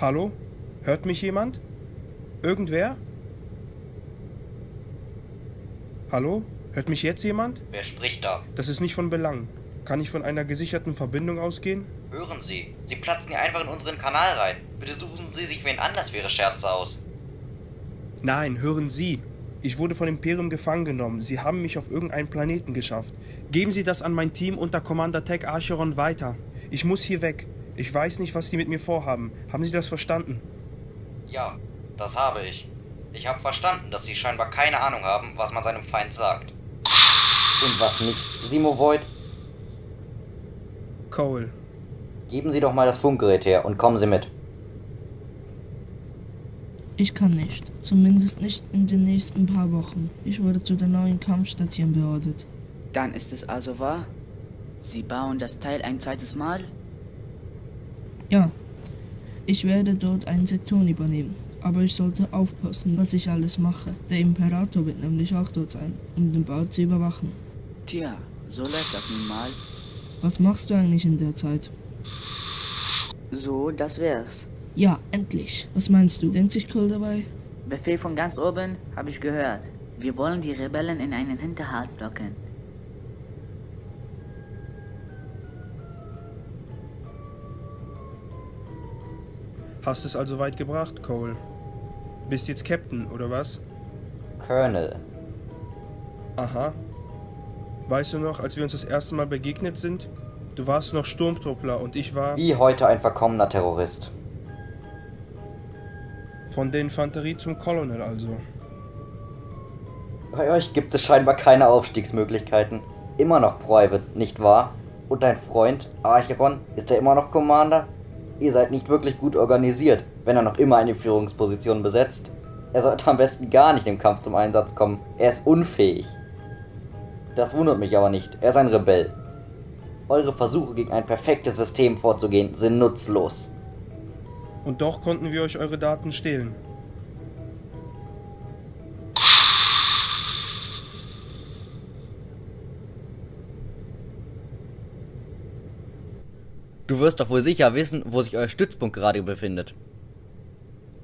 Hallo? Hört mich jemand? Irgendwer? Hallo? Hört mich jetzt jemand? Wer spricht da? Das ist nicht von Belang. Kann ich von einer gesicherten Verbindung ausgehen? Hören Sie, Sie platzen hier einfach in unseren Kanal rein. Bitte suchen Sie sich wen anders für Ihre Scherze aus. Nein, hören Sie. Ich wurde von Imperium gefangen genommen. Sie haben mich auf irgendeinen Planeten geschafft. Geben Sie das an mein Team unter Commander Tech Archeron weiter. Ich muss hier weg. Ich weiß nicht, was die mit mir vorhaben. Haben Sie das verstanden? Ja, das habe ich. Ich habe verstanden, dass Sie scheinbar keine Ahnung haben, was man seinem Feind sagt. Und was nicht, Simo Void? Cole. Geben Sie doch mal das Funkgerät her und kommen Sie mit. Ich kann nicht. Zumindest nicht in den nächsten paar Wochen. Ich wurde zu der neuen Kampfstation beordert. Dann ist es also wahr? Sie bauen das Teil ein zweites Mal? Ja. Ich werde dort einen Sektor übernehmen. Aber ich sollte aufpassen, was ich alles mache. Der Imperator wird nämlich auch dort sein, um den Bau zu überwachen. Tja, so läuft das nun mal. Was machst du eigentlich in der Zeit? So, das wär's. Ja, endlich. Was meinst du? Denkt sich Cole dabei? Befehl von ganz oben, habe ich gehört. Wir wollen die Rebellen in einen Hinterhalt locken. Hast es also weit gebracht, Cole. Bist jetzt Captain, oder was? Colonel. Aha. Weißt du noch, als wir uns das erste Mal begegnet sind? Du warst noch Sturmtruppler und ich war Wie heute ein verkommener Terrorist. von der Infanterie zum Colonel also. Bei euch gibt es scheinbar keine Aufstiegsmöglichkeiten. Immer noch Private, nicht wahr? Und dein Freund, Archeron, ist er immer noch Commander? Ihr seid nicht wirklich gut organisiert, wenn er noch immer eine Führungsposition besetzt. Er sollte am besten gar nicht im Kampf zum Einsatz kommen. Er ist unfähig. Das wundert mich aber nicht. Er ist ein Rebell. Eure Versuche gegen ein perfektes System vorzugehen sind nutzlos. Und doch konnten wir euch eure Daten stehlen. Du wirst doch wohl sicher wissen, wo sich euer Stützpunkt gerade befindet.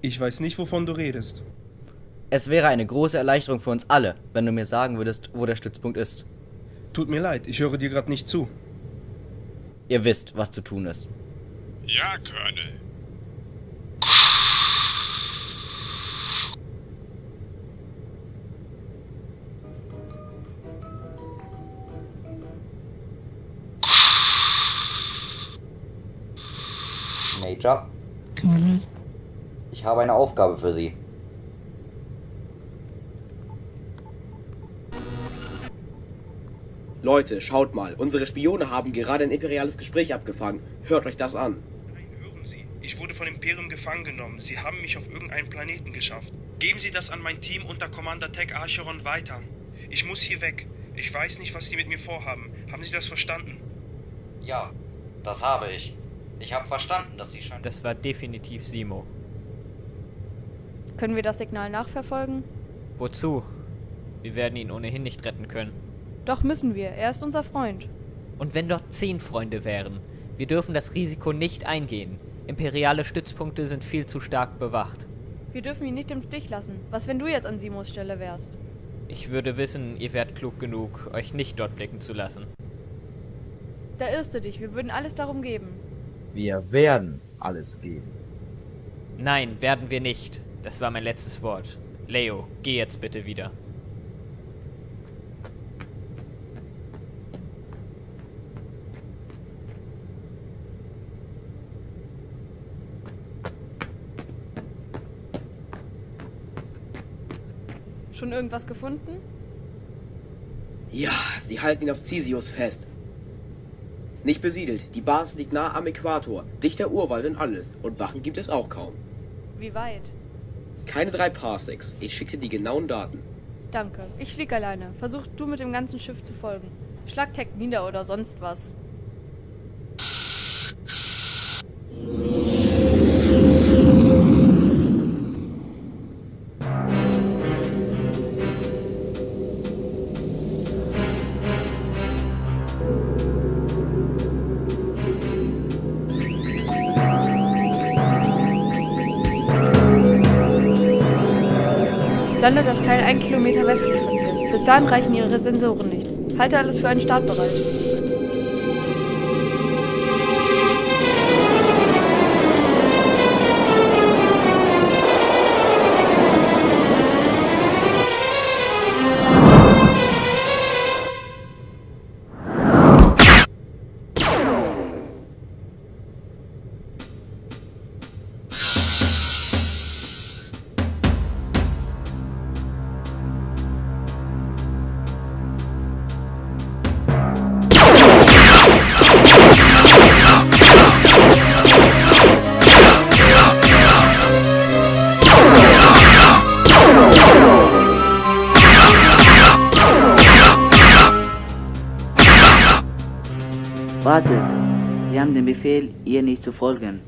Ich weiß nicht, wovon du redest. Es wäre eine große Erleichterung für uns alle, wenn du mir sagen würdest, wo der Stützpunkt ist. Tut mir leid, ich höre dir gerade nicht zu. Ihr wisst, was zu tun ist. Ja, Colonel. Major, Colonel? ich habe eine Aufgabe für Sie. Leute, schaut mal, unsere Spione haben gerade ein imperiales Gespräch abgefangen. Hört euch das an. Nein, hören Sie. Ich wurde von Imperium gefangen genommen. Sie haben mich auf irgendeinen Planeten geschafft. Geben Sie das an mein Team unter Commander Tech Archeron weiter. Ich muss hier weg. Ich weiß nicht, was die mit mir vorhaben. Haben Sie das verstanden? Ja, das habe ich. Ich habe verstanden, dass Sie scheinbar... Das war definitiv Simo. Können wir das Signal nachverfolgen? Wozu? Wir werden ihn ohnehin nicht retten können. Doch müssen wir. Er ist unser Freund. Und wenn dort zehn Freunde wären? Wir dürfen das Risiko nicht eingehen. Imperiale Stützpunkte sind viel zu stark bewacht. Wir dürfen ihn nicht im Stich lassen. Was, wenn du jetzt an Simos Stelle wärst? Ich würde wissen, ihr wärt klug genug, euch nicht dort blicken zu lassen. Da irrst du dich. Wir würden alles darum geben. Wir werden alles geben. Nein, werden wir nicht. Das war mein letztes Wort. Leo, geh jetzt bitte wieder. Schon irgendwas gefunden? Ja, sie halten ihn auf Cisius fest. Nicht besiedelt, die Basis liegt nah am Äquator, dichter Urwald und alles, und Wachen gibt es auch kaum. Wie weit? Keine drei Parsecs, ich schickte die genauen Daten. Danke. Ich flieg alleine. Versuch du mit dem ganzen Schiff zu folgen. Schlag Tech nieder oder sonst was. Landet das Teil ein Kilometer westlich von hier. Bis dahin reichen ihre Sensoren nicht. Halte alles für einen Start bereit. Den Befehl, ihr nicht zu folgen.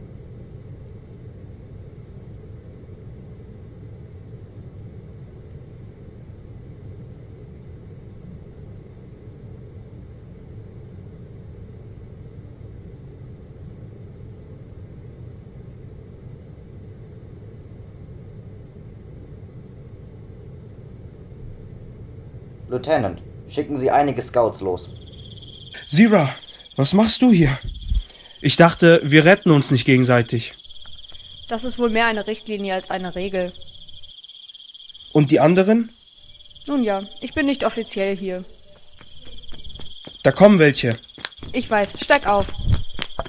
Lieutenant, schicken Sie einige Scouts los. Zira, was machst du hier? Ich dachte, wir retten uns nicht gegenseitig. Das ist wohl mehr eine Richtlinie als eine Regel. Und die anderen? Nun ja, ich bin nicht offiziell hier. Da kommen welche. Ich weiß, steig auf.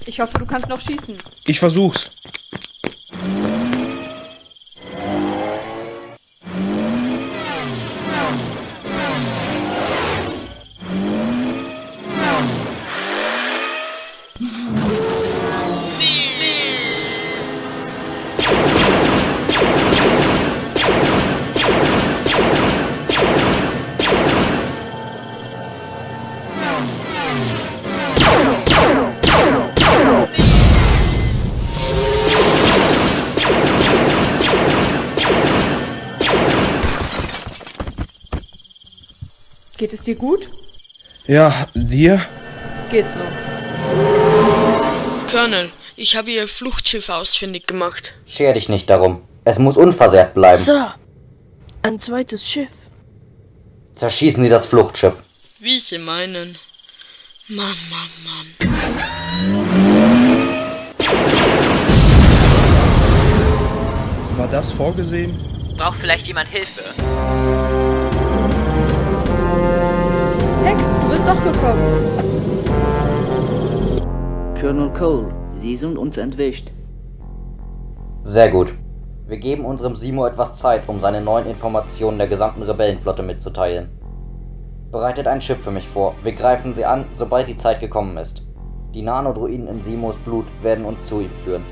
Ich hoffe, du kannst noch schießen. Ich versuch's. Dir gut? Ja, dir? Geht so. Colonel, ich habe Ihr Fluchtschiff ausfindig gemacht. Scher dich nicht darum. Es muss unversehrt bleiben. Sir, ein zweites Schiff. Zerschießen Sie das Fluchtschiff. Wie Sie meinen. Mann, Mann, Mann. War das vorgesehen? Braucht vielleicht jemand Hilfe? Tech, du bist doch gekommen. Colonel Cole, Sie sind uns entwischt. Sehr gut. Wir geben unserem Simo etwas Zeit, um seine neuen Informationen der gesamten Rebellenflotte mitzuteilen. Bereitet ein Schiff für mich vor. Wir greifen sie an, sobald die Zeit gekommen ist. Die Nanodruiden in Simos Blut werden uns zu ihm führen.